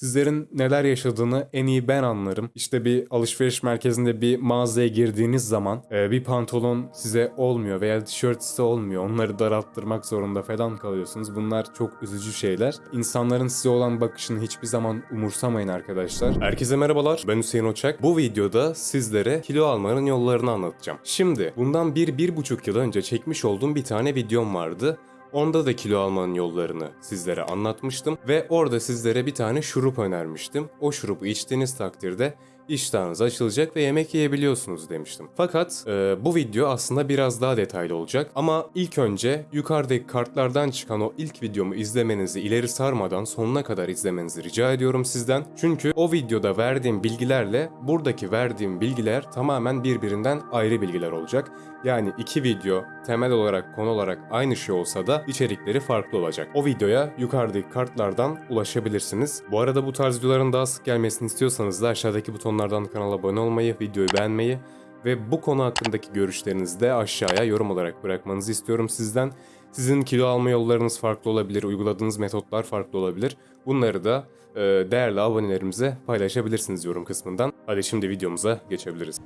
Sizlerin neler yaşadığını en iyi ben anlarım. İşte bir alışveriş merkezinde bir mağazaya girdiğiniz zaman e, bir pantolon size olmuyor veya tişört size olmuyor. Onları daralttırmak zorunda falan kalıyorsunuz. Bunlar çok üzücü şeyler. İnsanların size olan bakışını hiçbir zaman umursamayın arkadaşlar. Herkese merhabalar. Ben Hüseyin Oçak. Bu videoda sizlere kilo almanın yollarını anlatacağım. Şimdi bundan bir, bir buçuk yıl önce çekmiş olduğum bir tane videom vardı. Onda da kilo almanın yollarını sizlere anlatmıştım ve orada sizlere bir tane şurup önermiştim. O şurubu içtiğiniz takdirde iştahınız açılacak ve yemek yiyebiliyorsunuz demiştim. Fakat e, bu video aslında biraz daha detaylı olacak ama ilk önce yukarıdaki kartlardan çıkan o ilk videomu izlemenizi ileri sarmadan sonuna kadar izlemenizi rica ediyorum sizden. Çünkü o videoda verdiğim bilgilerle buradaki verdiğim bilgiler tamamen birbirinden ayrı bilgiler olacak. Yani iki video temel olarak konu olarak aynı şey olsa da içerikleri farklı olacak. O videoya yukarıdaki kartlardan ulaşabilirsiniz. Bu arada bu tarz videoların daha sık gelmesini istiyorsanız da aşağıdaki butonlardan kanala abone olmayı, videoyu beğenmeyi ve bu konu hakkındaki görüşlerinizi de aşağıya yorum olarak bırakmanızı istiyorum sizden. Sizin kilo alma yollarınız farklı olabilir, uyguladığınız metotlar farklı olabilir. Bunları da e, değerli abonelerimize paylaşabilirsiniz yorum kısmından. Hadi şimdi videomuza geçebiliriz.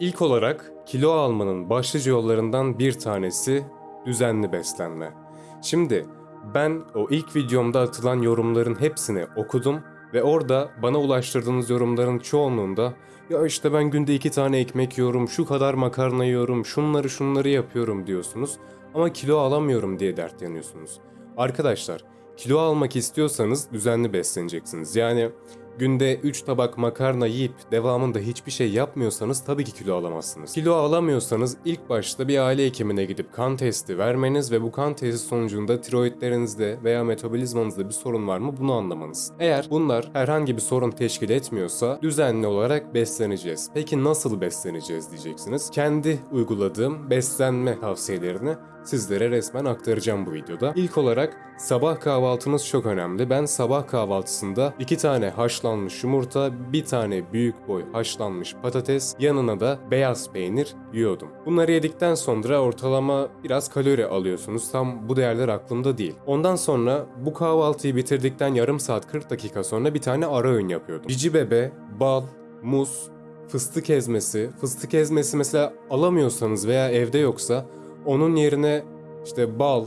İlk olarak kilo almanın başlıca yollarından bir tanesi düzenli beslenme. Şimdi ben o ilk videomda atılan yorumların hepsini okudum ve orada bana ulaştırdığınız yorumların çoğunluğunda ya işte ben günde iki tane ekmek yiyorum, şu kadar makarna yiyorum, şunları şunları yapıyorum diyorsunuz ama kilo alamıyorum diye dertleniyorsunuz. Arkadaşlar kilo almak istiyorsanız düzenli besleneceksiniz. Yani günde 3 tabak makarna yiyip devamında hiçbir şey yapmıyorsanız tabii ki kilo alamazsınız. Kilo alamıyorsanız ilk başta bir aile hekimine gidip kan testi vermeniz ve bu kan testi sonucunda tiroidlerinizde veya metabolizmanızda bir sorun var mı bunu anlamanız. Eğer bunlar herhangi bir sorun teşkil etmiyorsa düzenli olarak besleneceğiz. Peki nasıl besleneceğiz diyeceksiniz. Kendi uyguladığım beslenme tavsiyelerini sizlere resmen aktaracağım bu videoda. İlk olarak sabah kahvaltınız çok önemli. Ben sabah kahvaltısında iki tane haşlanmış yumurta, bir tane büyük boy haşlanmış patates, yanına da beyaz peynir yiyordum. Bunları yedikten sonra ortalama biraz kalori alıyorsunuz. Tam bu değerler aklımda değil. Ondan sonra bu kahvaltıyı bitirdikten yarım saat 40 dakika sonra bir tane ara öğün yapıyordum. Cici bebe, bal, muz, fıstık ezmesi. Fıstık ezmesi mesela alamıyorsanız veya evde yoksa onun yerine işte bal,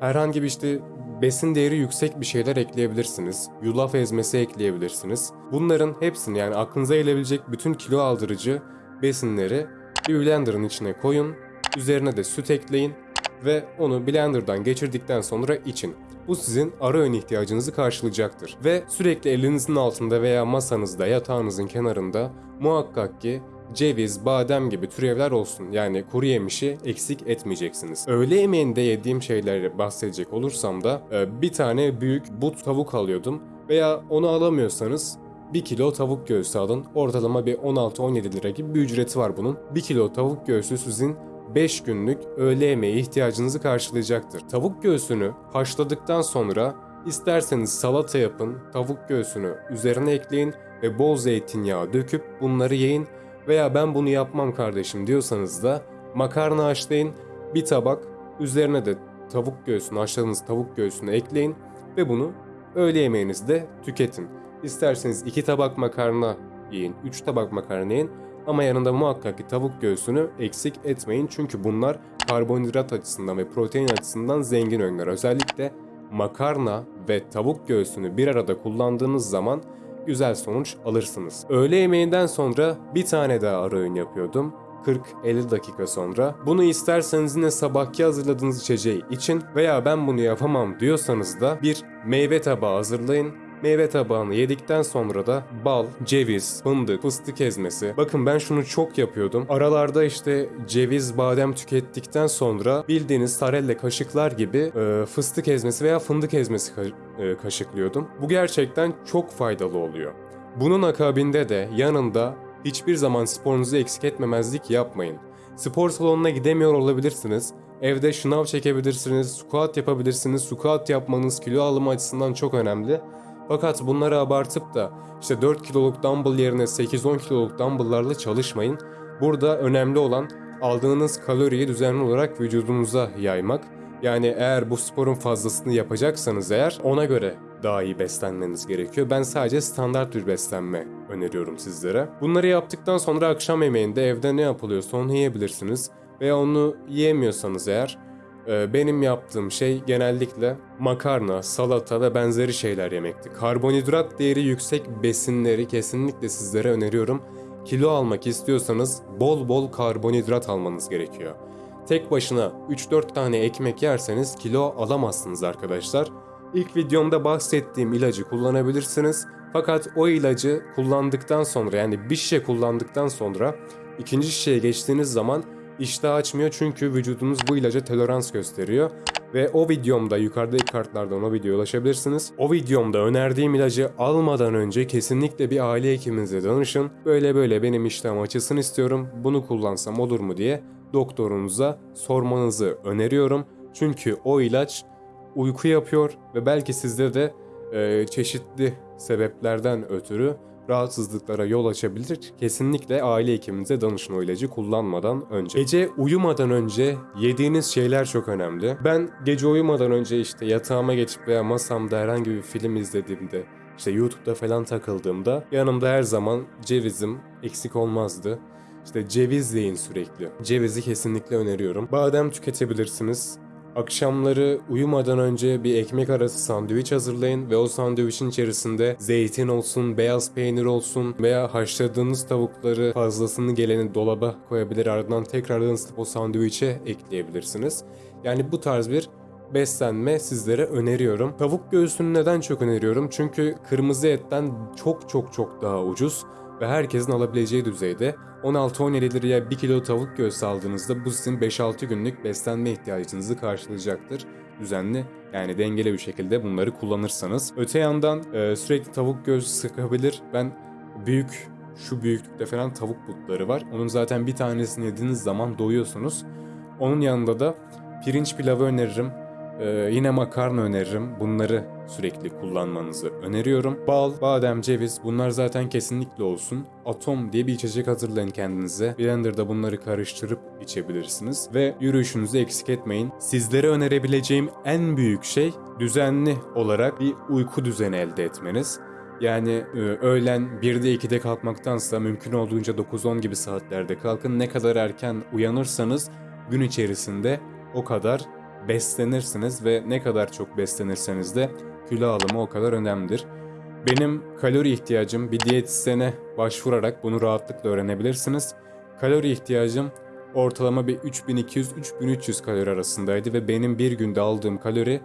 herhangi bir işte besin değeri yüksek bir şeyler ekleyebilirsiniz. Yulaf ezmesi ekleyebilirsiniz. Bunların hepsini yani aklınıza gelebilecek bütün kilo aldırıcı besinleri bir blenderın içine koyun. Üzerine de süt ekleyin ve onu blenderdan geçirdikten sonra için. Bu sizin ara öğün ihtiyacınızı karşılayacaktır. Ve sürekli elinizin altında veya masanızda, yatağınızın kenarında muhakkak ki ceviz, badem gibi türevler olsun. Yani kuru yemişi eksik etmeyeceksiniz. Öğle yemeğinde yediğim şeyleri bahsedecek olursam da e, bir tane büyük but tavuk alıyordum. Veya onu alamıyorsanız 1 kilo tavuk göğsü alın. Ortalama bir 16-17 lira gibi bir ücreti var bunun. 1 kilo tavuk göğsü sizin 5 günlük öğle yemeği ihtiyacınızı karşılayacaktır. Tavuk göğsünü haşladıktan sonra isterseniz salata yapın, tavuk göğsünü üzerine ekleyin ve bol zeytinyağı döküp bunları yiyin veya ben bunu yapmam kardeşim diyorsanız da makarna haşlayın, bir tabak üzerine de tavuk göğsünü, haşladığınız tavuk göğsünü ekleyin ve bunu öğle yemeğinizde tüketin. İsterseniz 2 tabak makarna yiyin, 3 tabak makarna yiyin ama yanında muhakkak ki tavuk göğsünü eksik etmeyin çünkü bunlar karbonhidrat açısından ve protein açısından zengin öğünler. Özellikle makarna ve tavuk göğsünü bir arada kullandığınız zaman güzel sonuç alırsınız. Öğle yemeğinden sonra bir tane daha ara öğün yapıyordum. 40-50 dakika sonra. Bunu isterseniz yine sabahki hazırladığınız içeceği için veya ben bunu yapamam diyorsanız da bir meyve tabağı hazırlayın. Meyve tabağını yedikten sonra da bal, ceviz, fındık, fıstık ezmesi. Bakın ben şunu çok yapıyordum. Aralarda işte ceviz, badem tükettikten sonra bildiğiniz sarelle kaşıklar gibi e, fıstık ezmesi veya fındık ezmesi ka- e, kaşıklıyordum. Bu gerçekten çok faydalı oluyor. Bunun akabinde de yanında hiçbir zaman sporunuzu eksik etmemezlik yapmayın. Spor salonuna gidemiyor olabilirsiniz. Evde şınav çekebilirsiniz, squat yapabilirsiniz. Squat yapmanız kilo alımı açısından çok önemli. Fakat bunları abartıp da işte 4 kiloluk dumbbell yerine 8-10 kiloluk dumbbell'larla çalışmayın. Burada önemli olan aldığınız kaloriyi düzenli olarak vücudunuza yaymak Yani eğer bu sporun fazlasını yapacaksanız eğer ona göre daha iyi beslenmeniz gerekiyor. Ben sadece standart bir beslenme öneriyorum sizlere. Bunları yaptıktan sonra akşam yemeğinde evde ne yapılıyorsa onu yiyebilirsiniz. Veya onu yiyemiyorsanız eğer benim yaptığım şey genellikle makarna, salata ve benzeri şeyler yemekti. Karbonhidrat değeri yüksek besinleri kesinlikle sizlere öneriyorum. Kilo almak istiyorsanız bol bol karbonhidrat almanız gerekiyor. Tek başına 3-4 tane ekmek yerseniz kilo alamazsınız arkadaşlar. İlk videomda bahsettiğim ilacı kullanabilirsiniz. Fakat o ilacı kullandıktan sonra yani bir şişe kullandıktan sonra ikinci şişeye geçtiğiniz zaman iştah açmıyor çünkü vücudunuz bu ilaca tolerans gösteriyor. Ve o videomda yukarıdaki kartlardan o videoya ulaşabilirsiniz. O videomda önerdiğim ilacı almadan önce kesinlikle bir aile hekiminize danışın. Böyle böyle benim iştahım açılsın istiyorum. Bunu kullansam olur mu diye doktorunuza sormanızı öneriyorum. Çünkü o ilaç uyku yapıyor ve belki sizde de e, çeşitli sebeplerden ötürü rahatsızlıklara yol açabilir. Kesinlikle aile hekiminize danışın o ilacı kullanmadan önce. Gece uyumadan önce yediğiniz şeyler çok önemli. Ben gece uyumadan önce işte yatağıma geçip veya masamda herhangi bir film izlediğimde işte YouTube'da falan takıldığımda yanımda her zaman cevizim eksik olmazdı. İşte ceviz yiyin sürekli. Cevizi kesinlikle öneriyorum. Badem tüketebilirsiniz. Akşamları uyumadan önce bir ekmek arası sandviç hazırlayın ve o sandviçin içerisinde zeytin olsun, beyaz peynir olsun veya haşladığınız tavukları fazlasını geleni dolaba koyabilir ardından tekrardan ısıtıp o sandviçe ekleyebilirsiniz. Yani bu tarz bir beslenme sizlere öneriyorum. Tavuk göğsünü neden çok öneriyorum? Çünkü kırmızı etten çok çok çok daha ucuz ve herkesin alabileceği düzeyde 16-17 liraya 1 kilo tavuk göğsü aldığınızda bu sizin 5-6 günlük beslenme ihtiyacınızı karşılayacaktır düzenli yani dengeli bir şekilde bunları kullanırsanız. Öte yandan e, sürekli tavuk göğsü sıkabilir. Ben büyük şu büyüklükte falan tavuk butları var. Onun zaten bir tanesini yediğiniz zaman doyuyorsunuz. Onun yanında da pirinç pilavı öneririm. Ee, yine makarna öneririm. Bunları sürekli kullanmanızı öneriyorum. Bal, badem, ceviz bunlar zaten kesinlikle olsun. Atom diye bir içecek hazırlayın kendinize. Blender'da bunları karıştırıp içebilirsiniz. Ve yürüyüşünüzü eksik etmeyin. Sizlere önerebileceğim en büyük şey düzenli olarak bir uyku düzeni elde etmeniz. Yani e, öğlen 1'de 2'de kalkmaktansa mümkün olduğunca 9-10 gibi saatlerde kalkın. Ne kadar erken uyanırsanız gün içerisinde o kadar beslenirsiniz ve ne kadar çok beslenirseniz de kilo alımı o kadar önemlidir. Benim kalori ihtiyacım bir diyetisyene başvurarak bunu rahatlıkla öğrenebilirsiniz. Kalori ihtiyacım ortalama bir 3200-3300 kalori arasındaydı ve benim bir günde aldığım kalori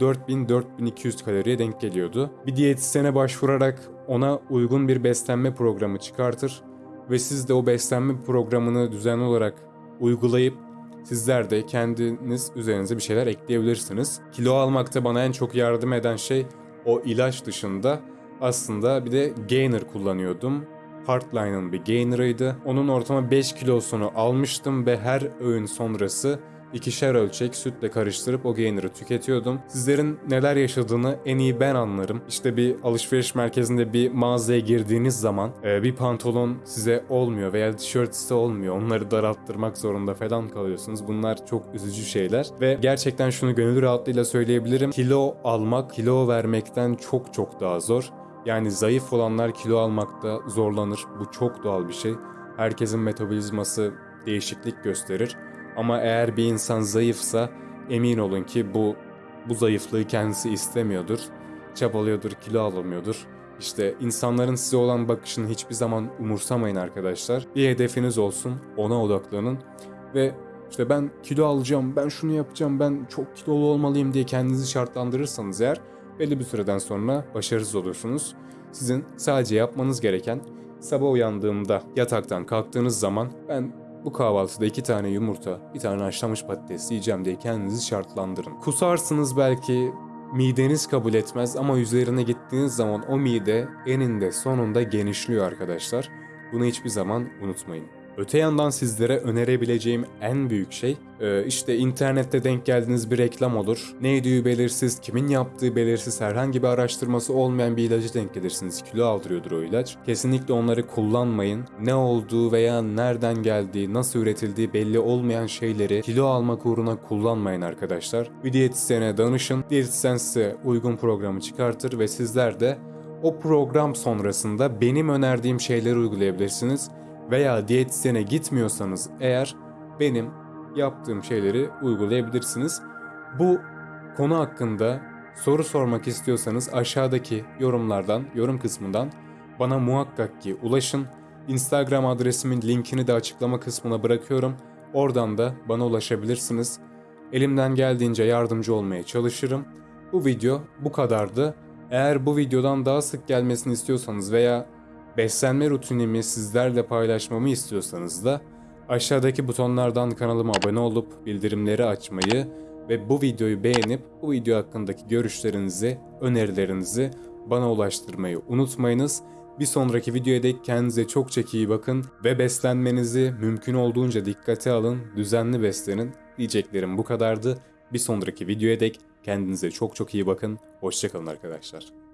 4000-4200 kaloriye denk geliyordu. Bir diyetisyene başvurarak ona uygun bir beslenme programı çıkartır ve siz de o beslenme programını düzenli olarak uygulayıp Sizler de kendiniz üzerinize bir şeyler ekleyebilirsiniz. Kilo almakta bana en çok yardım eden şey o ilaç dışında aslında bir de gainer kullanıyordum. Hardline'ın bir gainer'ıydı. Onun ortama 5 kilosunu almıştım ve her öğün sonrası ikişer ölçek sütle karıştırıp o gainer'ı tüketiyordum. Sizlerin neler yaşadığını en iyi ben anlarım. İşte bir alışveriş merkezinde bir mağazaya girdiğiniz zaman e, bir pantolon size olmuyor veya tişört size olmuyor. Onları daralttırmak zorunda falan kalıyorsunuz. Bunlar çok üzücü şeyler ve gerçekten şunu gönül rahatlığıyla söyleyebilirim. Kilo almak, kilo vermekten çok çok daha zor. Yani zayıf olanlar kilo almakta zorlanır. Bu çok doğal bir şey. Herkesin metabolizması değişiklik gösterir. Ama eğer bir insan zayıfsa emin olun ki bu bu zayıflığı kendisi istemiyordur. Çabalıyordur, kilo alamıyordur. İşte insanların size olan bakışını hiçbir zaman umursamayın arkadaşlar. Bir hedefiniz olsun, ona odaklanın ve işte ben kilo alacağım, ben şunu yapacağım, ben çok kilolu olmalıyım diye kendinizi şartlandırırsanız eğer belli bir süreden sonra başarısız olursunuz. Sizin sadece yapmanız gereken sabah uyandığımda yataktan kalktığınız zaman ben bu kahvaltıda iki tane yumurta, bir tane haşlanmış patates yiyeceğim diye kendinizi şartlandırın. Kusarsınız belki, mideniz kabul etmez ama üzerine gittiğiniz zaman o mide eninde sonunda genişliyor arkadaşlar. Bunu hiçbir zaman unutmayın. Öte yandan sizlere önerebileceğim en büyük şey e, işte internette denk geldiğiniz bir reklam olur. Ne yediği belirsiz, kimin yaptığı belirsiz, herhangi bir araştırması olmayan bir ilacı denk gelirsiniz. Kilo aldırıyordur o ilaç. Kesinlikle onları kullanmayın. Ne olduğu veya nereden geldiği, nasıl üretildiği belli olmayan şeyleri kilo almak uğruna kullanmayın arkadaşlar. Bir diyetisyene danışın. Diyetisyen size uygun programı çıkartır ve sizler de o program sonrasında benim önerdiğim şeyleri uygulayabilirsiniz veya diyetisyene gitmiyorsanız eğer benim yaptığım şeyleri uygulayabilirsiniz. Bu konu hakkında soru sormak istiyorsanız aşağıdaki yorumlardan, yorum kısmından bana muhakkak ki ulaşın. Instagram adresimin linkini de açıklama kısmına bırakıyorum. Oradan da bana ulaşabilirsiniz. Elimden geldiğince yardımcı olmaya çalışırım. Bu video bu kadardı. Eğer bu videodan daha sık gelmesini istiyorsanız veya beslenme rutinimi sizlerle paylaşmamı istiyorsanız da aşağıdaki butonlardan kanalıma abone olup bildirimleri açmayı ve bu videoyu beğenip bu video hakkındaki görüşlerinizi, önerilerinizi bana ulaştırmayı unutmayınız. Bir sonraki videoya dek kendinize çok çok iyi bakın ve beslenmenizi mümkün olduğunca dikkate alın, düzenli beslenin. Diyeceklerim bu kadardı. Bir sonraki videoya dek kendinize çok çok iyi bakın. Hoşçakalın arkadaşlar.